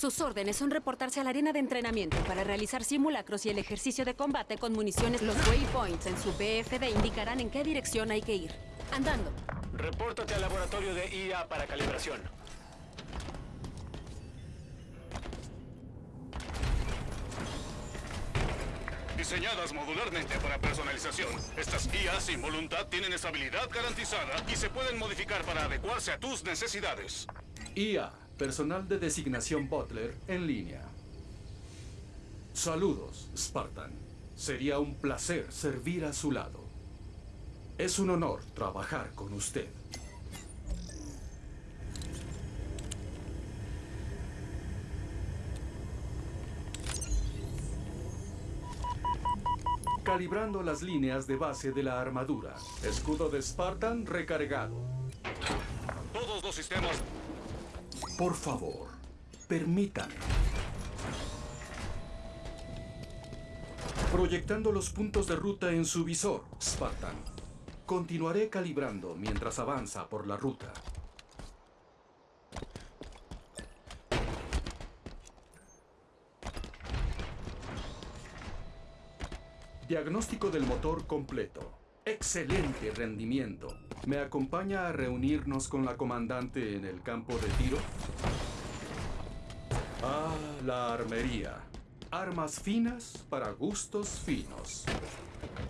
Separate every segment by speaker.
Speaker 1: Sus órdenes son reportarse a la arena de entrenamiento para realizar simulacros y el ejercicio de combate con municiones. Los waypoints en su BFD indicarán en qué dirección hay que ir. Andando.
Speaker 2: Repórtate al laboratorio de IA para calibración.
Speaker 3: Diseñadas modularmente para personalización, estas IAs sin voluntad tienen estabilidad garantizada y se pueden modificar para adecuarse a tus necesidades.
Speaker 4: IA, personal de designación Butler en línea. Saludos, Spartan. Sería un placer servir a su lado. Es un honor trabajar con usted. Calibrando las líneas de base de la armadura. Escudo de Spartan recargado.
Speaker 3: Todos los sistemas...
Speaker 4: Por favor, permítame. Proyectando los puntos de ruta en su visor, Spartan. Continuaré calibrando mientras avanza por la ruta. Diagnóstico del motor completo. Excelente rendimiento. ¿Me acompaña a reunirnos con la comandante en el campo de tiro? Ah, la armería. Armas finas para gustos finos.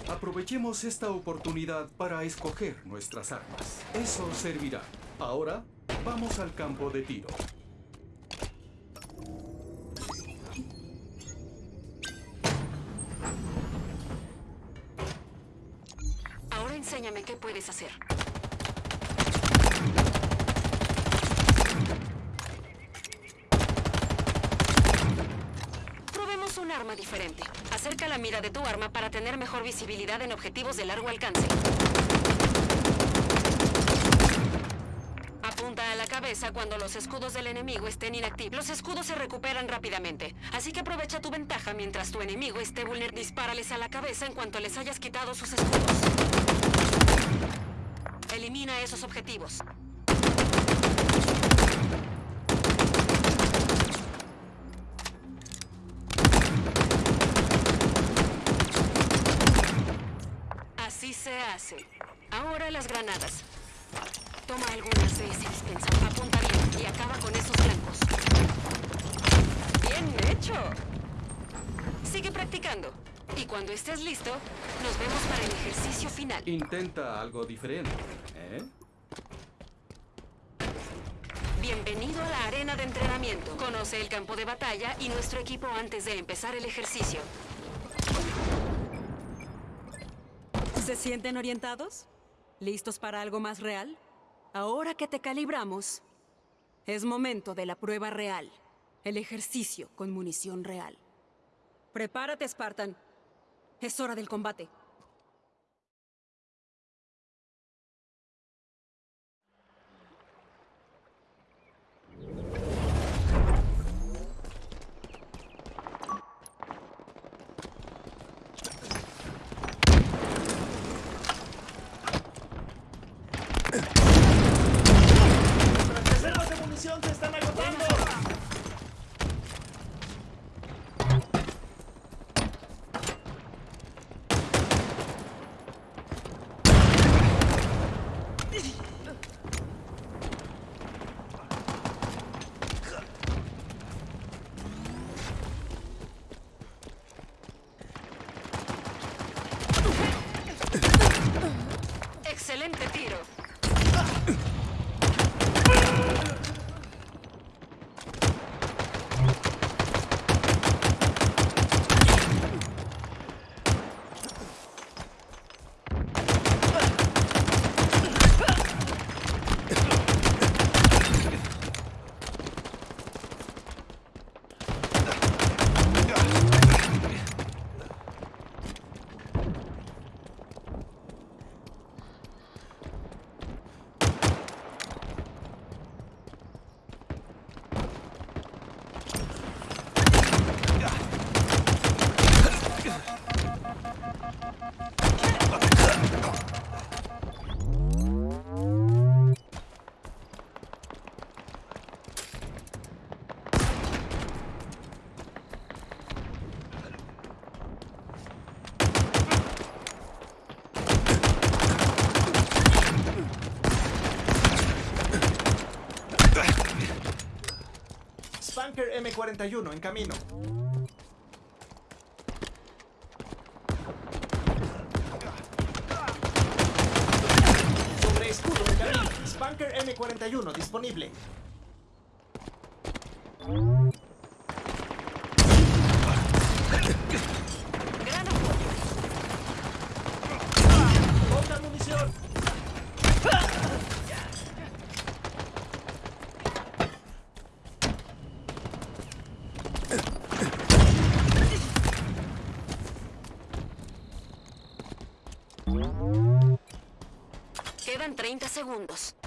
Speaker 4: Aprovechemos esta oportunidad para escoger nuestras armas. Eso servirá. Ahora, vamos al campo de tiro.
Speaker 1: Ahora enséñame qué puedes hacer. Un arma diferente. Acerca la mira de tu arma para tener mejor visibilidad en objetivos de largo alcance. Apunta a la cabeza cuando los escudos del enemigo estén inactivos. Los escudos se recuperan rápidamente, así que aprovecha tu ventaja mientras tu enemigo esté vulnerable. Dispárales a la cabeza en cuanto les hayas quitado sus escudos. Elimina esos objetivos. Ahora las granadas. Toma algunas de ese dispensador. Apunta bien y acaba con esos blancos. ¡Bien hecho! Sigue practicando. Y cuando estés listo, nos vemos para el ejercicio final.
Speaker 4: Intenta algo diferente, ¿eh?
Speaker 1: Bienvenido a la arena de entrenamiento. Conoce el campo de batalla y nuestro equipo antes de empezar el ejercicio. ¿Se sienten orientados? ¿Listos para algo más real? Ahora que te calibramos, es momento de la prueba real. El ejercicio con munición real. Prepárate, Spartan. Es hora del combate.
Speaker 5: Spanker M41 en camino. Sobre escudo en camino. Spanker M41 disponible.
Speaker 1: 30 segundos.